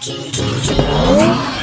Key, key, key.